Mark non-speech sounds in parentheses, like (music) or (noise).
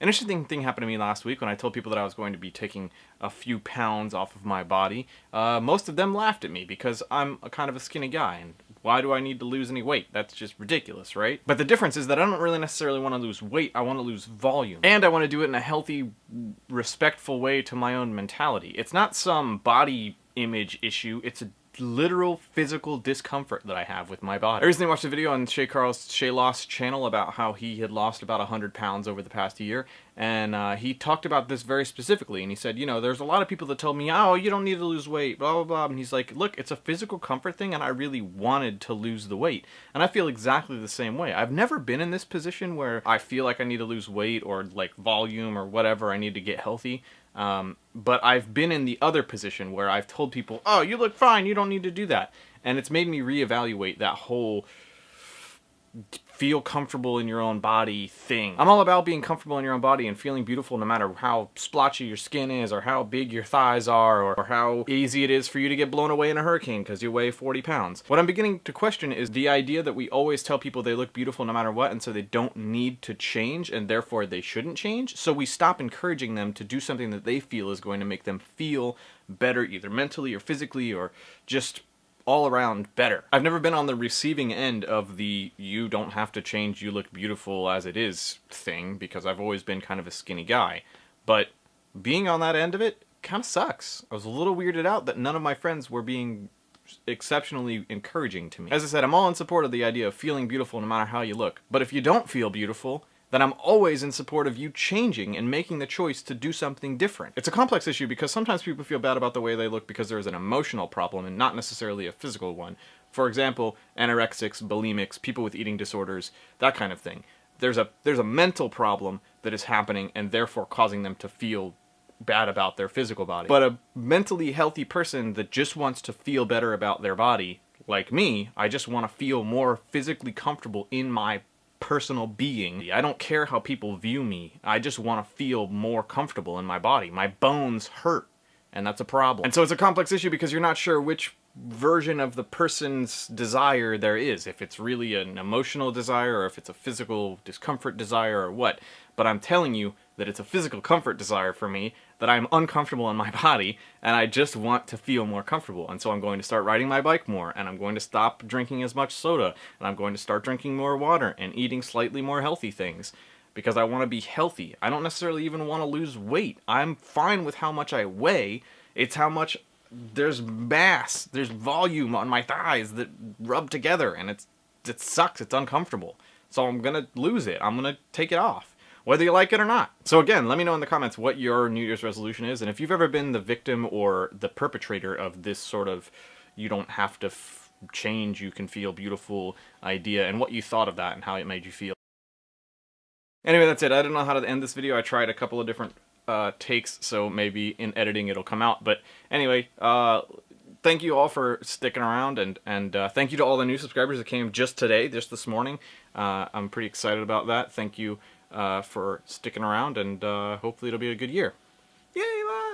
An interesting thing happened to me last week when I told people that I was going to be taking a few pounds off of my body. Uh, most of them laughed at me because I'm a kind of a skinny guy and why do I need to lose any weight? That's just ridiculous, right? But the difference is that I don't really necessarily want to lose weight, I want to lose volume. And I want to do it in a healthy, respectful way to my own mentality. It's not some body image issue, it's a literal physical discomfort that I have with my body. I recently watched a video on Shay Carl's ShayLoss channel about how he had lost about 100 pounds over the past year, and uh, he talked about this very specifically, and he said, you know, there's a lot of people that tell me, oh, you don't need to lose weight, blah, blah, blah, and he's like, look, it's a physical comfort thing, and I really wanted to lose the weight, and I feel exactly the same way. I've never been in this position where I feel like I need to lose weight, or like volume, or whatever, I need to get healthy, um, but I've been in the other position where I've told people, oh, you look fine, you don't need to do that. And it's made me reevaluate that whole feel comfortable in your own body thing. I'm all about being comfortable in your own body and feeling beautiful no matter how splotchy your skin is or how big your thighs are or, or how easy it is for you to get blown away in a hurricane because you weigh 40 pounds. What I'm beginning to question is the idea that we always tell people they look beautiful no matter what and so they don't need to change and therefore they shouldn't change. So we stop encouraging them to do something that they feel is going to make them feel better either mentally or physically or just all around better. I've never been on the receiving end of the you don't have to change, you look beautiful as it is thing because I've always been kind of a skinny guy. But being on that end of it kind of sucks. I was a little weirded out that none of my friends were being exceptionally encouraging to me. As I said, I'm all in support of the idea of feeling beautiful no matter how you look. But if you don't feel beautiful, that I'm always in support of you changing and making the choice to do something different. It's a complex issue because sometimes people feel bad about the way they look because there's an emotional problem and not necessarily a physical one. For example, anorexics, bulimics, people with eating disorders, that kind of thing. There's a there's a mental problem that is happening and therefore causing them to feel bad about their physical body. But a mentally healthy person that just wants to feel better about their body, like me, I just want to feel more physically comfortable in my personal being. I don't care how people view me. I just want to feel more comfortable in my body. My bones hurt, and that's a problem. And so it's a complex issue because you're not sure which version of the person's desire there is. If it's really an emotional desire or if it's a physical discomfort desire or what. But I'm telling you that it's a physical comfort desire for me, that I'm uncomfortable in my (laughs) body, and I just want to feel more comfortable. And so I'm going to start riding my bike more, and I'm going to stop drinking as much soda, and I'm going to start drinking more water and eating slightly more healthy things because I want to be healthy. I don't necessarily even want to lose weight. I'm fine with how much I weigh. It's how much there's mass, there's volume on my thighs that rub together and it's it sucks, it's uncomfortable. So I'm gonna lose it. I'm gonna take it off. Whether you like it or not. So again, let me know in the comments what your New Year's resolution is, and if you've ever been the victim or the perpetrator of this sort of you don't have to change, you can feel beautiful idea, and what you thought of that and how it made you feel. Anyway, that's it. I don't know how to end this video. I tried a couple of different uh, takes, so maybe in editing it'll come out. But anyway, uh, thank you all for sticking around, and and uh, thank you to all the new subscribers that came just today, just this morning. Uh, I'm pretty excited about that. Thank you uh, for sticking around, and uh, hopefully it'll be a good year. Yay, bye!